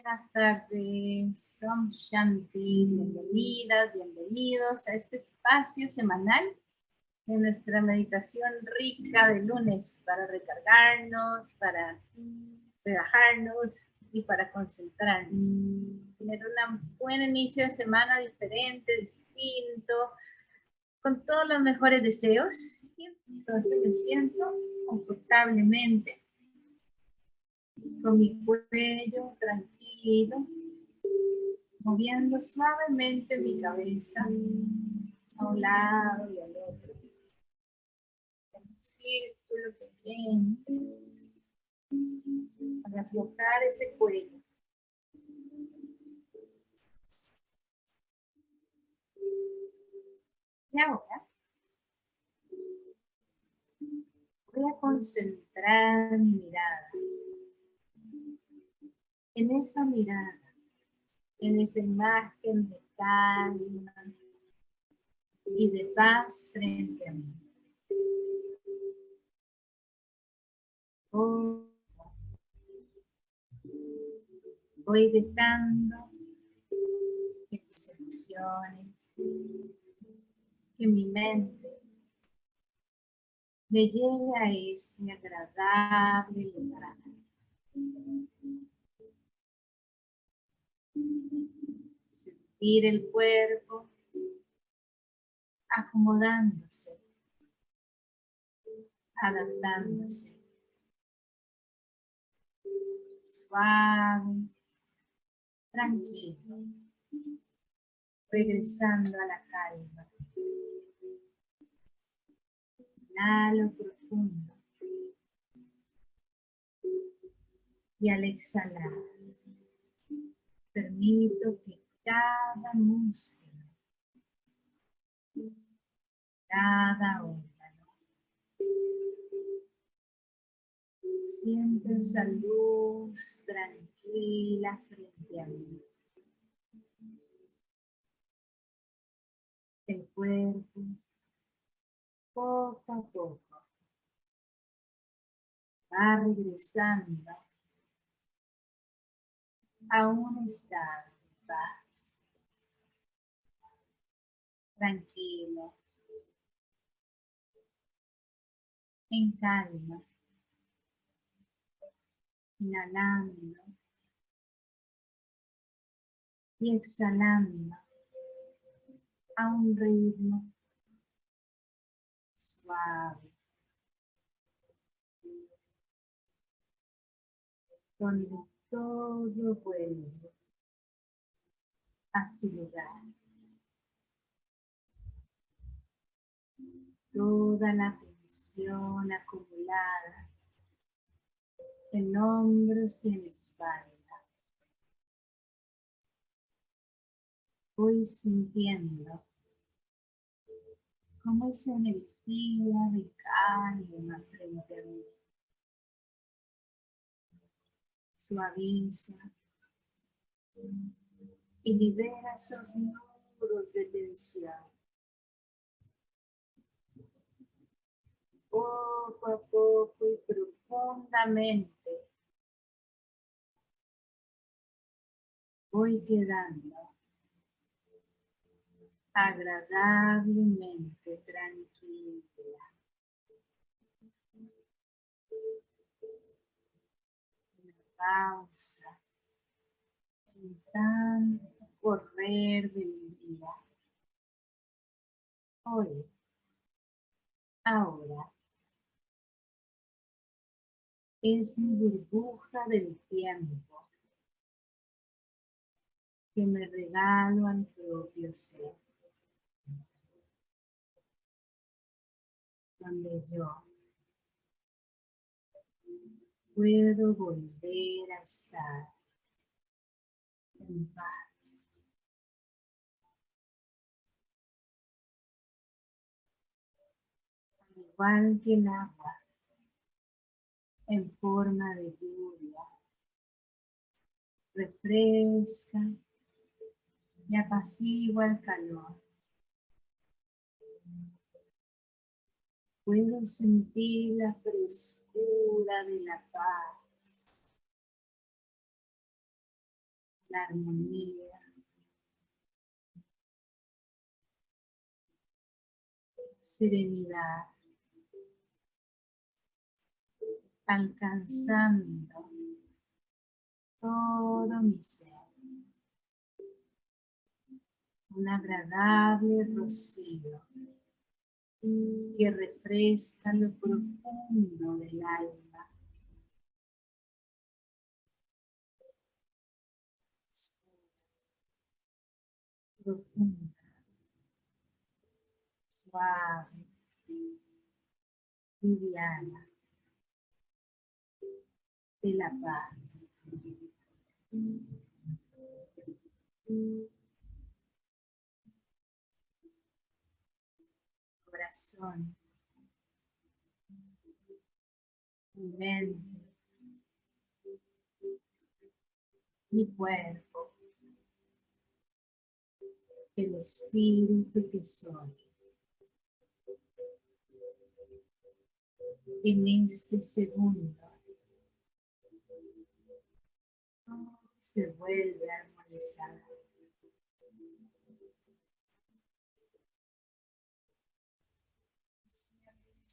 Buenas tardes, Som Shanti, bienvenidas, bienvenidos a este espacio semanal de nuestra meditación rica de lunes para recargarnos, para relajarnos y para concentrarnos. Tener un buen inicio de semana diferente, distinto, con todos los mejores deseos. Y entonces me siento confortablemente con mi cuello tranquilo, moviendo suavemente mi cabeza a un lado y al otro. En un círculo pequeño para aflojar ese cuello. Y ahora voy a concentrar mi mirada en esa mirada, en esa imagen de calma y de paz frente a mí. voy dejando que mis emociones, que mi mente me lleve a ese agradable lugar Sentir el cuerpo acomodándose, adaptándose. Suave, tranquilo, regresando a la calma. Inhalo profundo. Y al exhalar, permito que cada músculo, cada órgano, siente esa luz tranquila frente a mí. El cuerpo, poco a poco, va regresando a un estado de paz, tranquilo, en calma, inhalando. Y exhalando a un ritmo suave. Donde todo vuelve a su lugar. Toda la tensión acumulada en hombros y en espalda. Voy sintiendo cómo esa energía de calma frente a mí suaviza y libera esos nudos de tensión. Poco a poco y profundamente voy quedando agradablemente tranquila. Pausa en tanto correr del día. Hoy, ahora, es mi burbuja del tiempo que me regalo al propio ser. Donde yo puedo volver a estar en paz. Al igual que el agua en forma de lluvia, refresca y apacigua el calor. Puedo sentir la frescura de la paz. la armonía, serenidad, alcanzando todo mi ser. Un agradable rocío que refresca lo profundo del alma. Profunda, suave, liviana, de la paz mi mente, mi cuerpo, el espíritu que soy. En este segundo se vuelve a armonizar.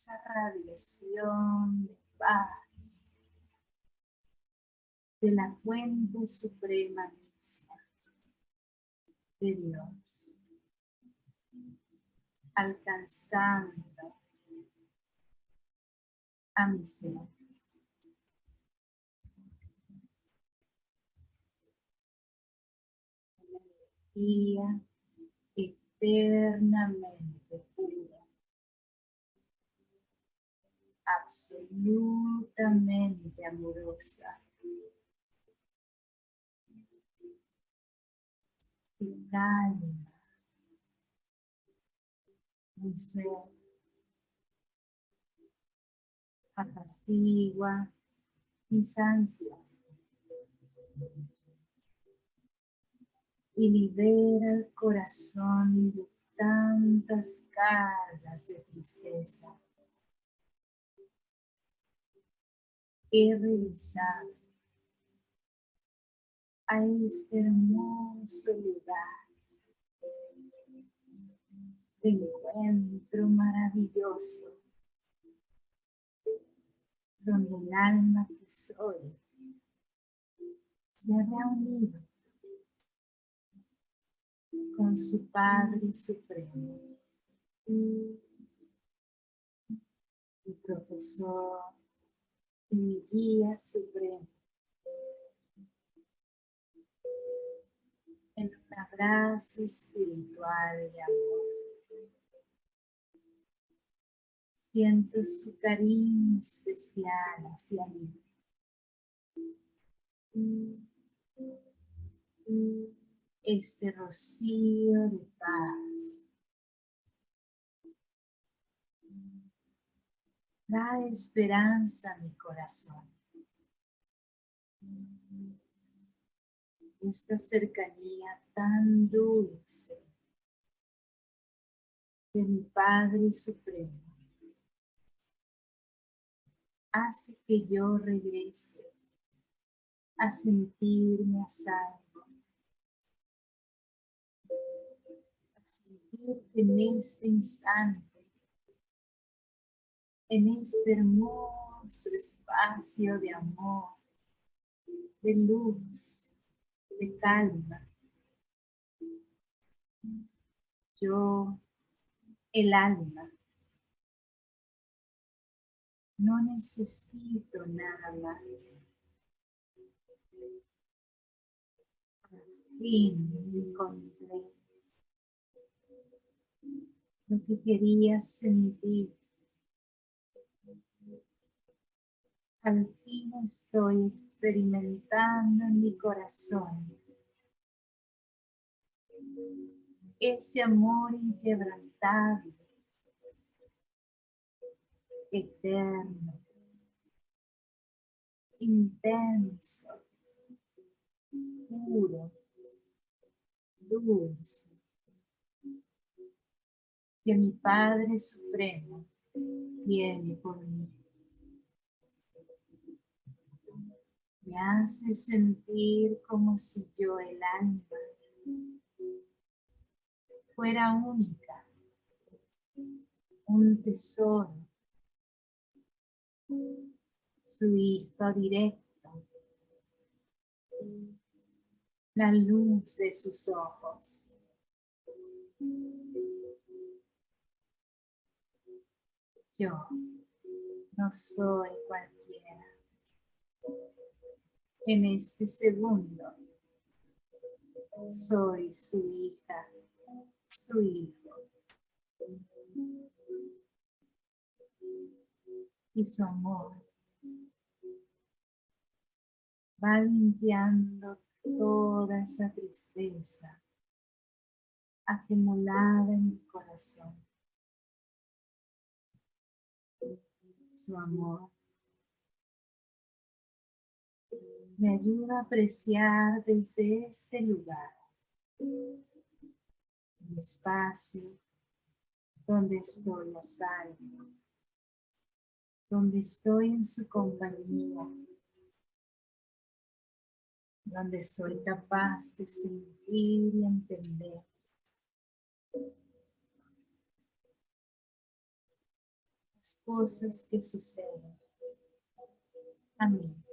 Esa radiación de paz de la fuente suprema misma de Dios, alcanzando a mi ser. Energía eternamente pura absolutamente amorosa. Calma mi ser. Apacigua mis ansias. Y libera el corazón de tantas cargas de tristeza. He a este hermoso lugar de encuentro maravilloso donde el alma que soy se ha reunido con su Padre Supremo, el profesor mi guía supremo. En un abrazo espiritual de amor. Siento su cariño especial hacia mí. Este rocío de paz trae esperanza a mi corazón. Esta cercanía tan dulce de mi Padre Supremo hace que yo regrese a sentirme a salvo, a sentir que en este instante en este hermoso espacio de amor, de luz, de calma. Yo, el alma, no necesito nada más. Por fin encontré lo que quería sentir Al fin estoy experimentando en mi corazón ese amor inquebrantable, eterno, intenso, puro, dulce, que mi Padre Supremo tiene por mí. Me hace sentir como si yo, el alma, fuera única, un tesoro, su hijo directo, la luz de sus ojos. Yo no soy cualquiera. En este segundo, soy su hija, su hijo. Y su amor va limpiando toda esa tristeza acumulada en mi corazón. Su amor me ayuda a apreciar desde este lugar. El espacio donde estoy a salvo, donde estoy en su compañía, donde soy capaz de sentir y entender. Las cosas que suceden a mí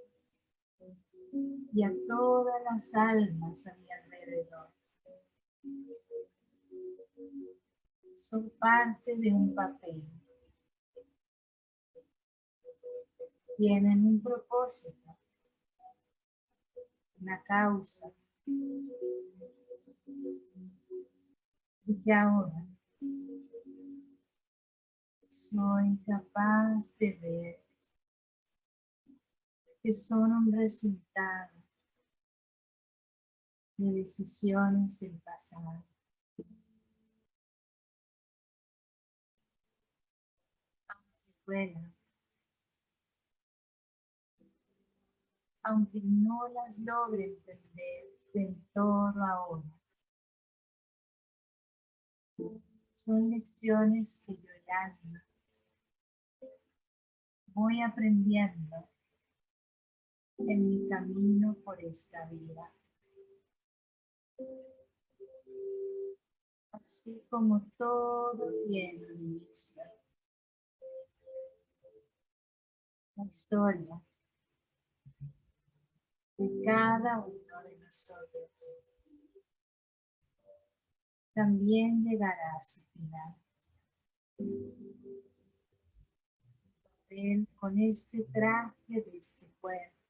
y a todas las almas a mi alrededor. Son parte de un papel. Tienen un propósito, una causa. Y que ahora soy capaz de ver que son un resultado de decisiones del pasado. Aunque duela, aunque no las logre entender del todo ahora, son lecciones que yo ya voy aprendiendo en mi camino por esta vida. Así como todo tiene un inicio. La historia de cada uno de nosotros también llegará a su final. con este traje de este cuerpo,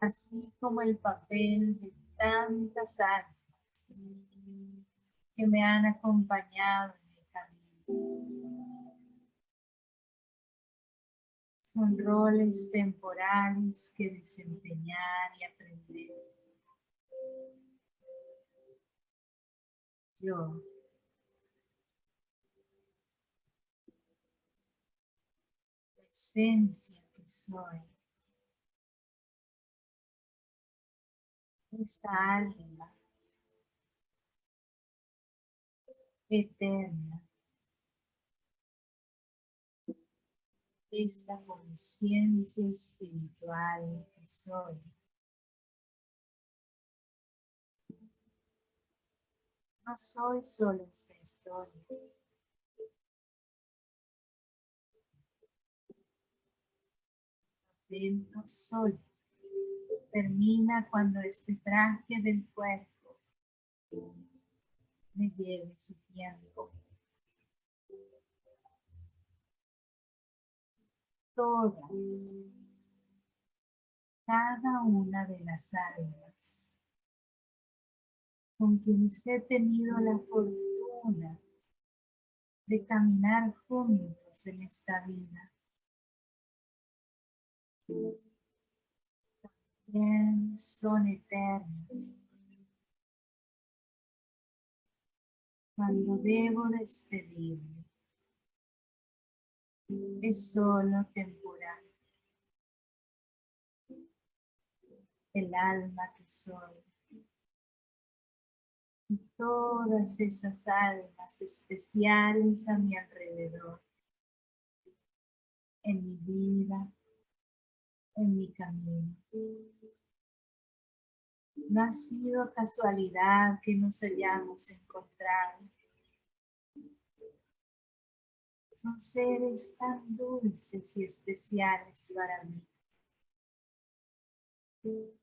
así como el papel de tantas almas que me han acompañado en el camino. Son roles temporales que desempeñar y aprender. Yo esencia que soy. Esta alma eterna. Esta conciencia espiritual que soy. No soy solo esta historia. no solo termina cuando este traje del cuerpo me lleve su tiempo. Todas, cada una de las almas con quienes he tenido la fortuna de caminar juntos en esta vida son eternas. Cuando debo despedirme, es solo temporal. El alma que soy y todas esas almas especiales a mi alrededor, en mi vida, en mi camino. No ha sido casualidad que nos hayamos encontrado. Son seres tan dulces y especiales para mí. Cuando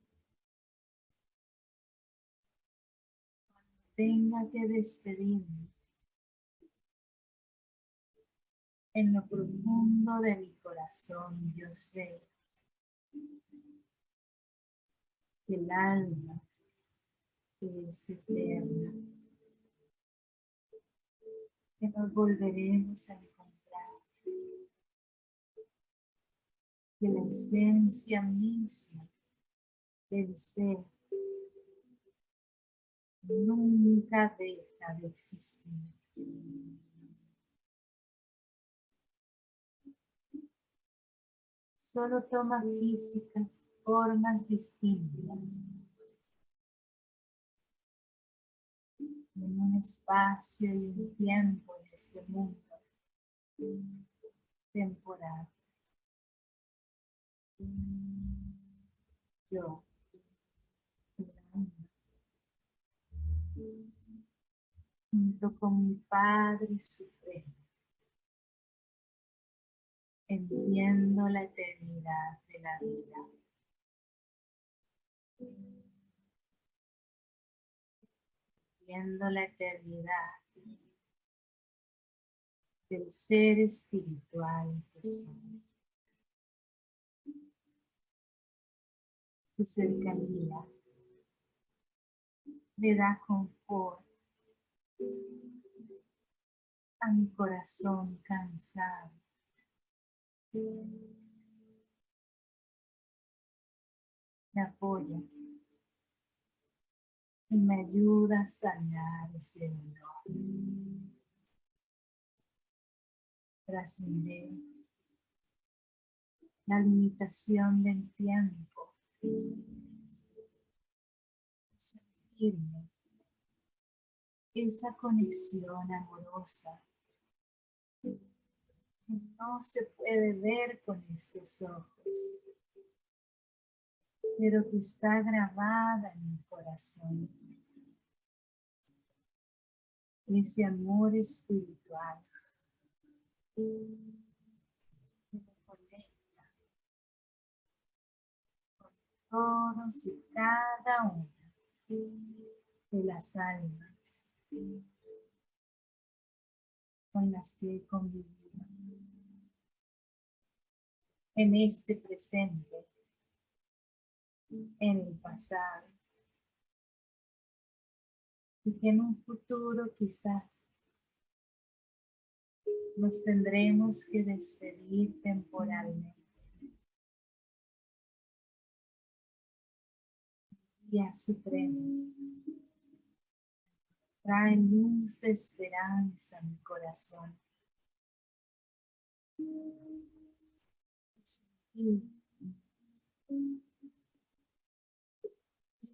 tenga que despedirme, en lo profundo de mi corazón yo sé el alma es eterna, que nos volveremos a encontrar, que la esencia misma del ser nunca deja de existir. Solo toma físicas formas distintas en un espacio y un tiempo en este mundo temporal. Yo, junto con mi Padre Supremo, entiendo la eternidad de la vida. Viendo la eternidad del ser espiritual que soy. Su cercanía me da confort a mi corazón cansado me apoya y me ayuda a sanar ese dolor. Trascender la limitación del tiempo. Sentirme esa conexión amorosa no se puede ver con estos ojos pero que está grabada en mi corazón. Ese amor espiritual que me conecta con todos y cada una de las almas con las que he en este presente en el pasado. Y que en un futuro quizás nos tendremos que despedir temporalmente. Guía Supremo, trae luz de esperanza en mi corazón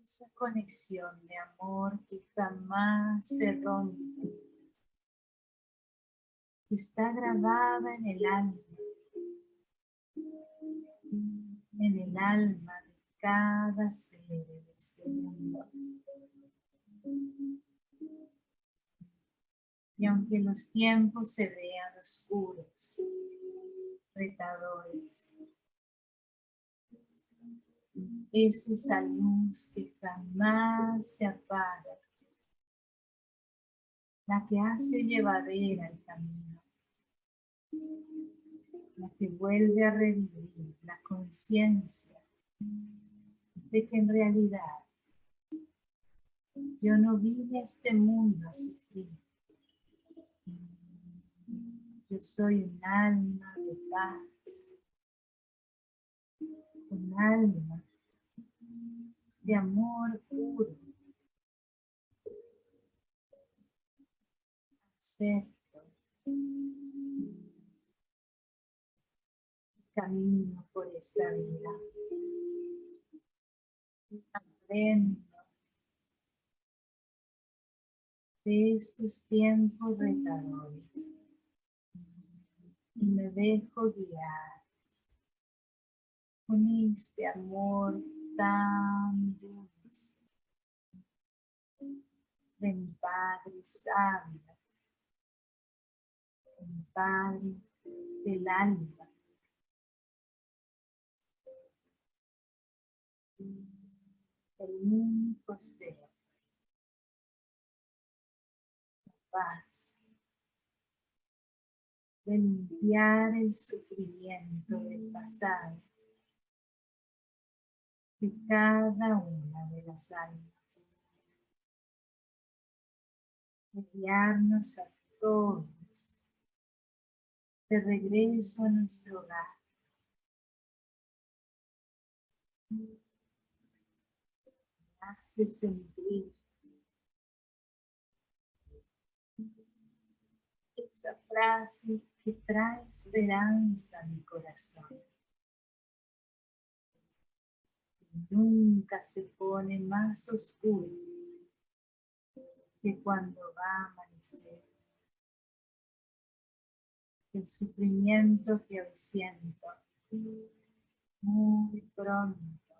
esa conexión de amor que jamás se rompe, que está grabada en el alma, en el alma de cada ser de este mundo. Y aunque los tiempos se vean oscuros, retadores, es esa luz que jamás se apaga, la que hace llevadera el camino, la que vuelve a revivir la conciencia de que en realidad yo no vine a este mundo a sufrir. Yo soy un alma de paz, un alma de amor puro. Acepto camino por esta vida. Aprendo de estos tiempos retadores y me dejo guiar con este amor tan dulce de mi Padre sabio, de mi Padre del alma. El único ser, la paz, de limpiar el sufrimiento del pasado de cada una de las almas, de guiarnos a todos de regreso a nuestro hogar. Hace sentir esa frase que trae esperanza a mi corazón. Nunca se pone más oscuro que cuando va a amanecer. El sufrimiento que hoy siento muy pronto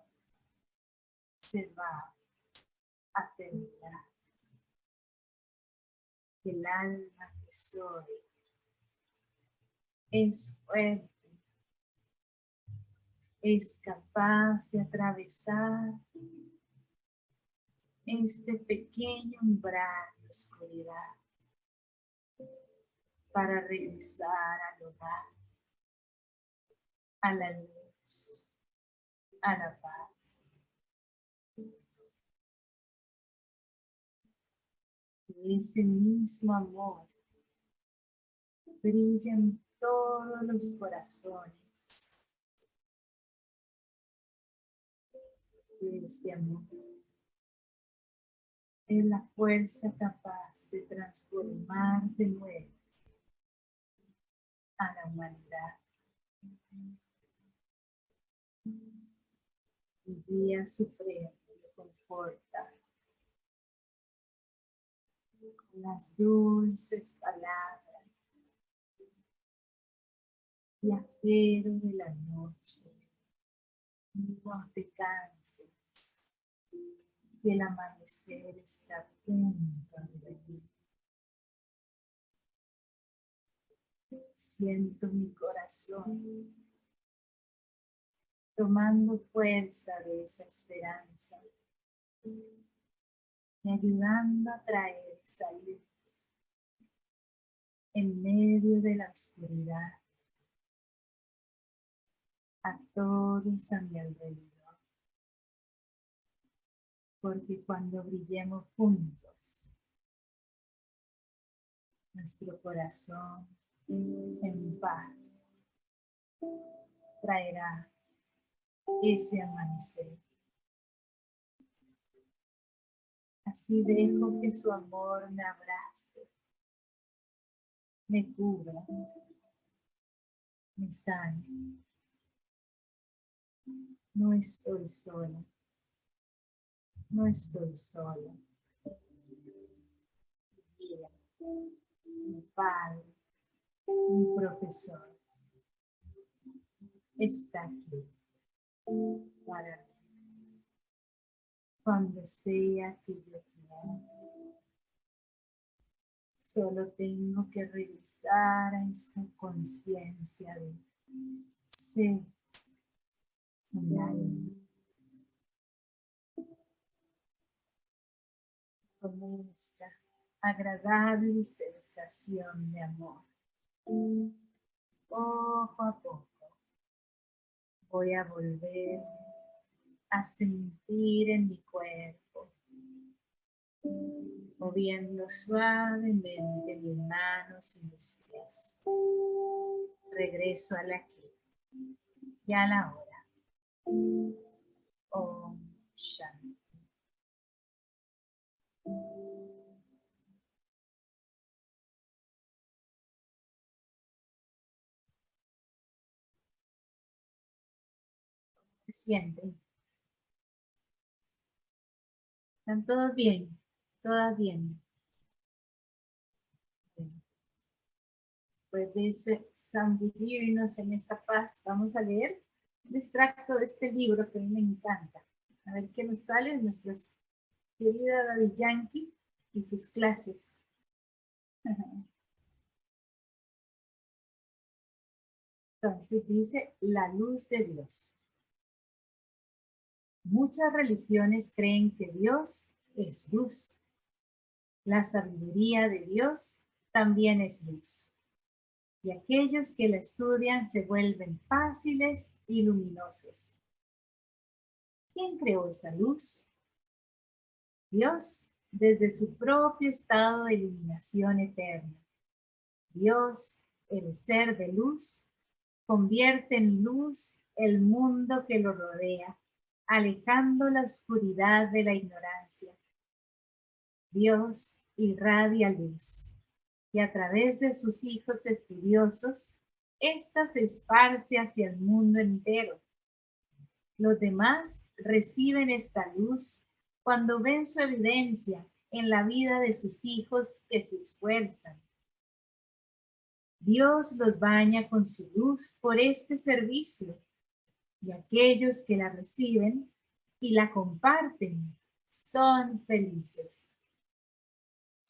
se va a terminar. El alma que soy es fuerte, es capaz de atravesar este pequeño umbral de oscuridad para regresar al hogar, a la luz, a la paz. Y ese mismo amor brilla en todos los corazones. Amor es la fuerza capaz de transformar de nuevo a la humanidad. Mi guía supremo me conforta con las dulces palabras viajero de la noche, no te canses, que el amanecer está a punto de. Siento mi corazón tomando fuerza de esa esperanza y ayudando a traer esa en medio de la oscuridad a todos a mi alrededor. Porque cuando brillemos juntos, nuestro corazón en paz traerá ese amanecer. Así dejo que su amor me abrace, me cubra, me sane no estoy sola. No estoy sola. mi padre, mi profesor, está aquí para mí. Cuando sea que yo quiera. Solo tengo que regresar a esta conciencia de ser como esta agradable sensación de amor. Poco a poco voy a volver a sentir en mi cuerpo, moviendo suavemente mis manos y mis pies. Regreso al aquí y a la hora. Om Shanti. se sienten? ¿Están todos bien? ¿Todas bien? Después de ese zambulirnos en esa paz, vamos a leer extracto de este libro que a mí me encanta. A ver qué nos sale en nuestras querida Daddy Yankee y sus clases. Entonces dice, la luz de Dios. Muchas religiones creen que Dios es luz. La sabiduría de Dios también es luz. Y aquellos que la estudian se vuelven fáciles y luminosos. ¿Quién creó esa luz? Dios, desde su propio estado de iluminación eterna. Dios, el ser de luz, convierte en luz el mundo que lo rodea, alejando la oscuridad de la ignorancia. Dios irradia luz, y a través de sus hijos estudiosos, ésta se esparce hacia el mundo entero. Los demás reciben esta luz cuando ven su evidencia en la vida de sus hijos que se esfuerzan, Dios los baña con su luz por este servicio y aquellos que la reciben y la comparten son felices,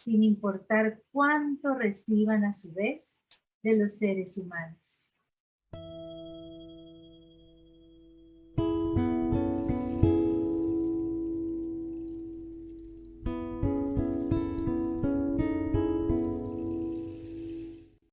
sin importar cuánto reciban a su vez de los seres humanos.